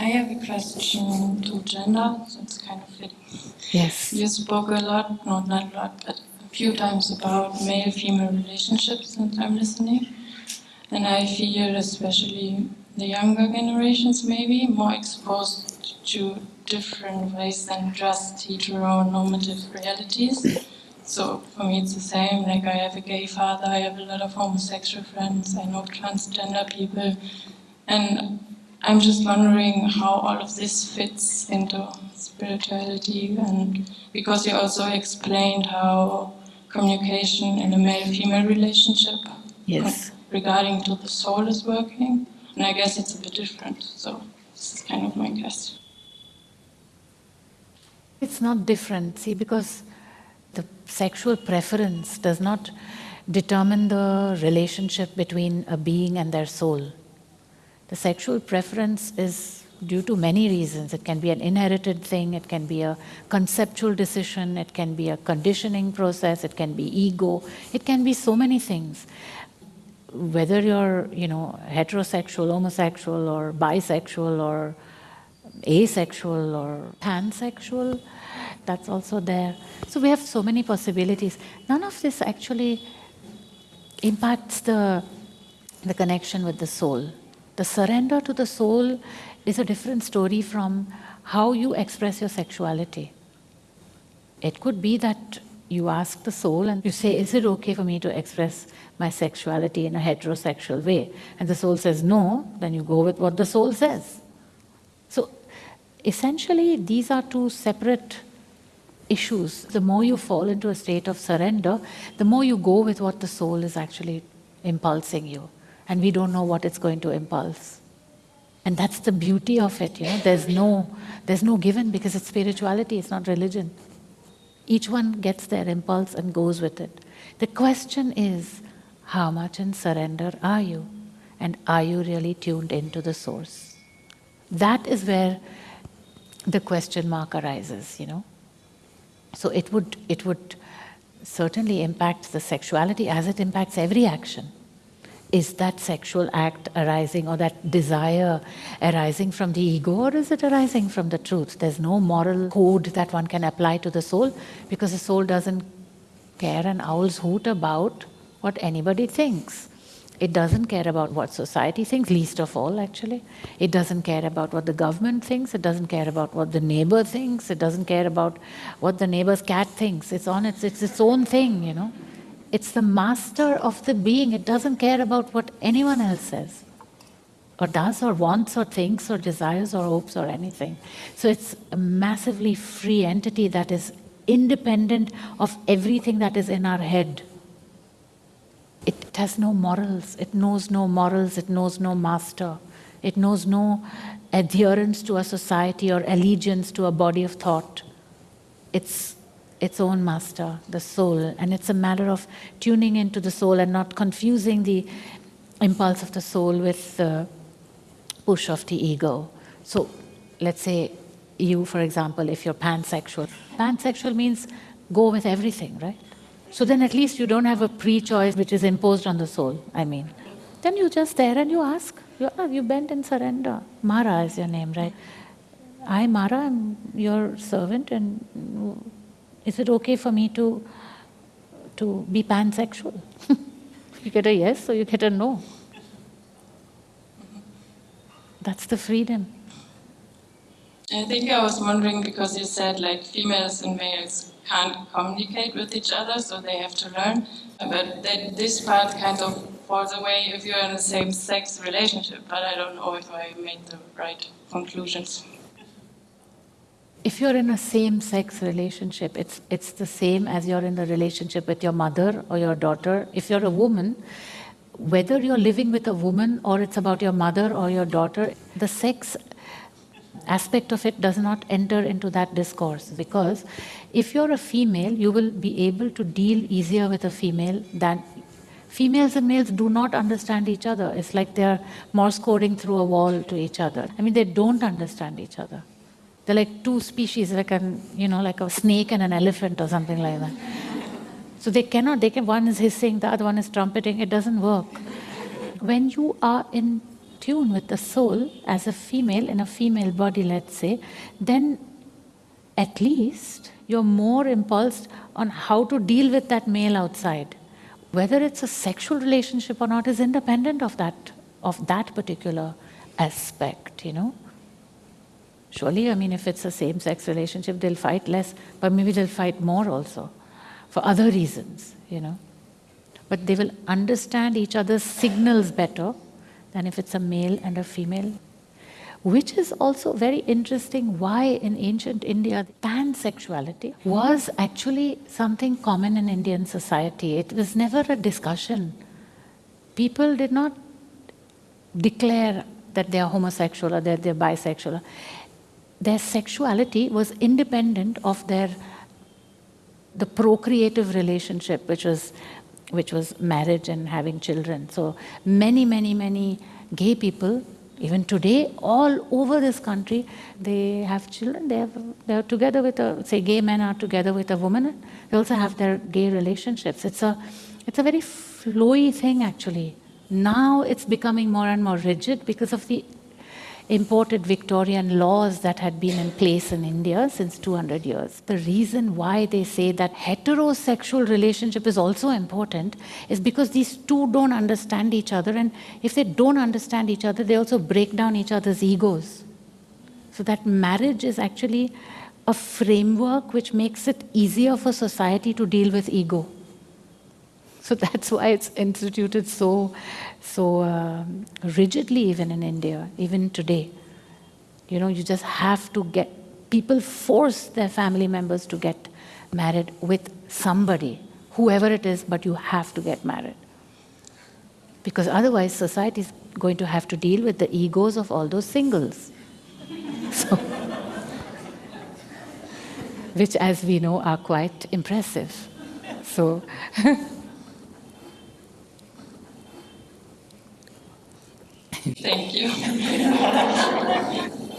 I have a question to gender, so it's kind of fitting. Yes. You spoke a lot, not not a lot, but a few times about male-female relationships and I'm listening. And I feel especially the younger generations maybe more exposed to different ways than just heteronormative realities. So for me it's the same, like I have a gay father, I have a lot of homosexual friends, I know transgender people, and I'm just wondering how all of this fits into spirituality and because you also explained how communication in a male-female relationship Yes. regarding to the soul is working. And I guess it's a bit different. So this is kind of my guess. It's not different, see, because the sexual preference does not determine the relationship between a being and their soul. The sexual preference is due to many reasons. It can be an inherited thing, it can be a conceptual decision, it can be a conditioning process, it can be ego, it can be so many things. Whether you're, you know, heterosexual, homosexual, or bisexual, or asexual, or pansexual, that's also there. So we have so many possibilities. None of this actually impacts the, the connection with the soul. The surrender to the soul is a different story from how you express your sexuality. It could be that you ask the soul and you say, is it okay for me to express my sexuality in a heterosexual way? And the soul says no, then you go with what the soul says. So essentially these are two separate issues. The more you fall into a state of surrender, the more you go with what the soul is actually impulsing you. And we don't know what it's going to impulse. And that's the beauty of it, you know, there's no, there's no given because it's spirituality, it's not religion. Each one gets their impulse and goes with it. The question is, how much in surrender are you? And are you really tuned into the source? That is where the question mark arises, you know. So it would, it would certainly impact the sexuality as it impacts every action. Is that sexual act arising or that desire arising from the ego or is it arising from the truth? There's no moral code that one can apply to the soul because the soul doesn't care an owl's hoot about what anybody thinks. It doesn't care about what society thinks, least of all actually. It doesn't care about what the government thinks, it doesn't care about what the neighbor thinks, it doesn't care about what the neighbor's cat thinks. It's on its, it's its own thing, you know. It's the master of the being, it doesn't care about what anyone else says or does or wants or thinks or desires or hopes or anything. So it's a massively free entity that is independent of everything that is in our head. It has no morals, it knows no morals, it knows no master. It knows no adherence to a society or allegiance to a body of thought. It's its own master, the soul, and it's a matter of tuning into the soul and not confusing the impulse of the soul with the push of the ego. So let's say you, for example, if you're pansexual, pansexual means go with everything, right? So then at least you don't have a pre-choice which is imposed on the soul, I mean. Then you're just there and you ask, you, ah, you bend and surrender. Mara is your name, right? I, Mara, am your servant and is it okay for me to, to be pansexual? you get a yes or you get a no. That's the freedom. I think I was wondering because you said like females and males can't communicate with each other, so they have to learn. But that this part kind of falls away if you're in a same-sex relationship. But I don't know if I made the right conclusions. If you're in a same-sex relationship, it's, it's the same as you're in a relationship with your mother or your daughter. If you're a woman, whether you're living with a woman or it's about your mother or your daughter, the sex aspect of it does not enter into that discourse because if you're a female, you will be able to deal easier with a female than females and males do not understand each other. It's like they're Morse coding through a wall to each other. I mean, they don't understand each other. They're like two species, like an, you know, like a snake and an elephant or something like that. So they cannot, they can, one is hissing, the other one is trumpeting, it doesn't work. When you are in tune with the soul as a female in a female body, let's say, then at least you're more impulsed on how to deal with that male outside. Whether it's a sexual relationship or not is independent of that of that particular aspect, you know. Surely, I mean, if it's a same-sex relationship, they'll fight less, but maybe they'll fight more also, for other reasons, you know. But they will understand each other's signals better than if it's a male and a female. Which is also very interesting why in ancient India pansexuality was actually something common in Indian society. It was never a discussion. People did not declare that they are homosexual or that they're bisexual. Their sexuality was independent of their the procreative relationship, which was which was marriage and having children. So many, many, many gay people, even today, all over this country, they have children. They have they're together with a say gay men are together with a woman. They also have their gay relationships. It's a it's a very flowy thing actually. Now it's becoming more and more rigid because of the imported Victorian laws that had been in place in India since 200 years. The reason why they say that heterosexual relationship is also important is because these two don't understand each other and if they don't understand each other, they also break down each other's egos. So that marriage is actually a framework which makes it easier for society to deal with ego. So that's why it's instituted so, so uh, rigidly even in India, even today. You know, you just have to get, people force their family members to get married with somebody, whoever it is, but you have to get married. Because otherwise society is going to have to deal with the egos of all those singles. So, which as we know are quite impressive. So